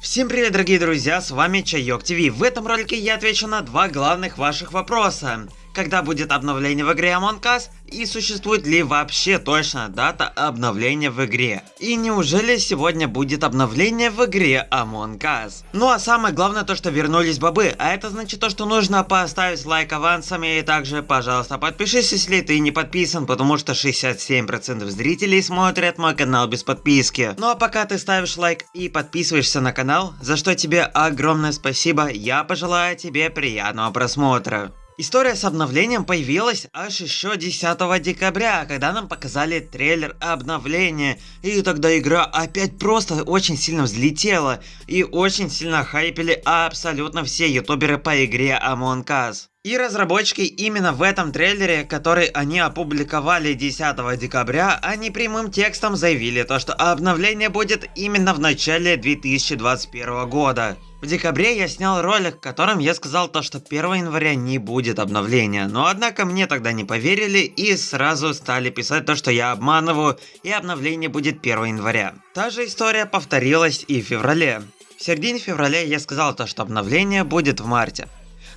Всем привет, дорогие друзья, с вами Чайок ТВ. В этом ролике я отвечу на два главных ваших вопроса когда будет обновление в игре Among Us и существует ли вообще точно дата обновления в игре. И неужели сегодня будет обновление в игре Among Us? Ну а самое главное то, что вернулись бобы, а это значит то, что нужно поставить лайк авансами и также, пожалуйста, подпишись, если ты не подписан, потому что 67% зрителей смотрят мой канал без подписки. Ну а пока ты ставишь лайк и подписываешься на канал, за что тебе огромное спасибо, я пожелаю тебе приятного просмотра. История с обновлением появилась аж еще 10 декабря, когда нам показали трейлер обновления. И тогда игра опять просто очень сильно взлетела. И очень сильно хайпели абсолютно все ютуберы по игре Among Us. И разработчики именно в этом трейлере, который они опубликовали 10 декабря, они прямым текстом заявили то, что обновление будет именно в начале 2021 года. В декабре я снял ролик, в котором я сказал то, что 1 января не будет обновления, но однако мне тогда не поверили и сразу стали писать то, что я обманываю и обновление будет 1 января. Та же история повторилась и в феврале. В середине февраля я сказал то, что обновление будет в марте.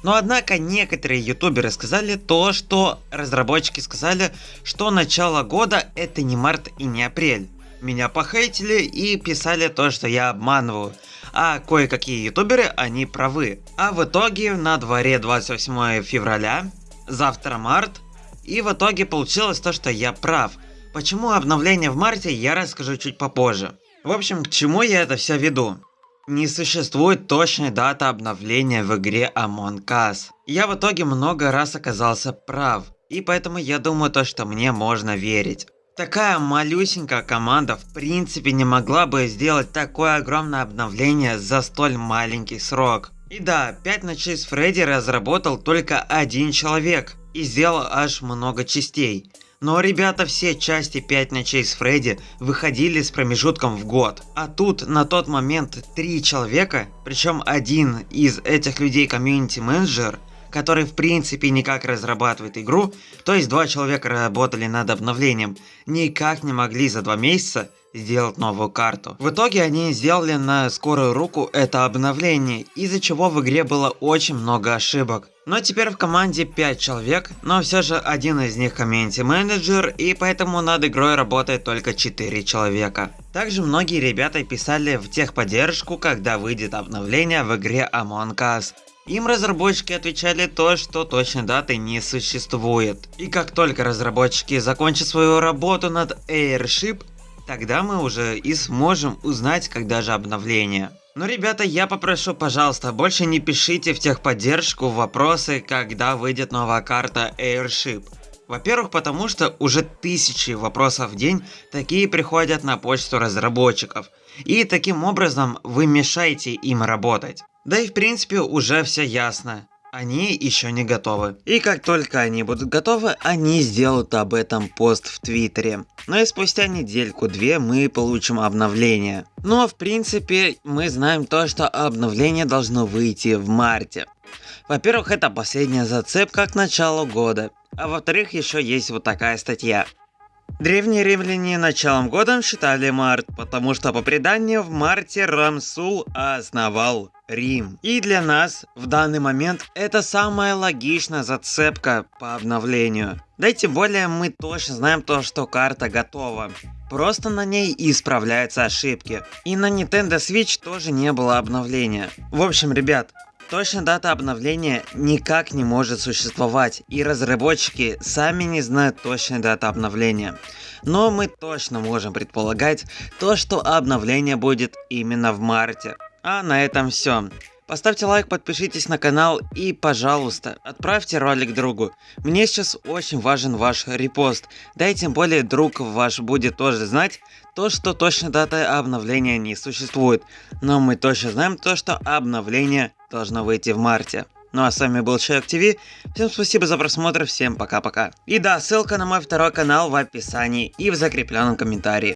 Но однако некоторые ютуберы сказали то, что разработчики сказали, что начало года это не март и не апрель. Меня похейтили и писали то, что я обманываю а кое-какие ютуберы, они правы. А в итоге на дворе 28 февраля, завтра март, и в итоге получилось то, что я прав. Почему обновление в марте, я расскажу чуть попозже. В общем, к чему я это все веду? Не существует точной даты обновления в игре Among Us. Я в итоге много раз оказался прав, и поэтому я думаю то, что мне можно верить. Такая малюсенькая команда в принципе не могла бы сделать такое огромное обновление за столь маленький срок. И да, 5 ночей с Фредди разработал только один человек и сделал аж много частей. Но ребята все части 5 ночей с Фредди выходили с промежутком в год. А тут на тот момент 3 человека, причем один из этих людей комьюнити менеджер, который в принципе никак разрабатывает игру, то есть два человека работали над обновлением, никак не могли за два месяца сделать новую карту. В итоге они сделали на скорую руку это обновление, из-за чего в игре было очень много ошибок. Но теперь в команде 5 человек, но все же один из них комьюнити менеджер, и поэтому над игрой работает только 4 человека. Также многие ребята писали в техподдержку, когда выйдет обновление в игре Among Us. Им разработчики отвечали то, что точной даты не существует. И как только разработчики закончат свою работу над Airship, тогда мы уже и сможем узнать, когда же обновление. Но, ребята, я попрошу, пожалуйста, больше не пишите в техподдержку вопросы, когда выйдет новая карта Airship. Во-первых, потому что уже тысячи вопросов в день такие приходят на почту разработчиков. И таким образом вы мешаете им работать. Да и в принципе уже все ясно. Они еще не готовы. И как только они будут готовы, они сделают об этом пост в Твиттере. Но и спустя недельку-две мы получим обновление. Но ну, а в принципе мы знаем то, что обновление должно выйти в марте. Во-первых, это последняя зацепка к началу года. А во-вторых, еще есть вот такая статья. Древние римляне началом года считали март, потому что по преданию в марте Рамсул основал Рим. И для нас в данный момент это самая логичная зацепка по обновлению. Да и тем более мы точно знаем то, что карта готова. Просто на ней исправляются ошибки. И на Nintendo Switch тоже не было обновления. В общем, ребят, Точная дата обновления никак не может существовать, и разработчики сами не знают точной даты обновления. Но мы точно можем предполагать то, что обновление будет именно в марте. А на этом все. Поставьте лайк, подпишитесь на канал и, пожалуйста, отправьте ролик другу. Мне сейчас очень важен ваш репост. Да и тем более друг ваш будет тоже знать то, что точно дата обновления не существует. Но мы точно знаем то, что обновление должно выйти в марте. Ну а с вами был Человек ТВ. Всем спасибо за просмотр, всем пока-пока. И да, ссылка на мой второй канал в описании и в закрепленном комментарии.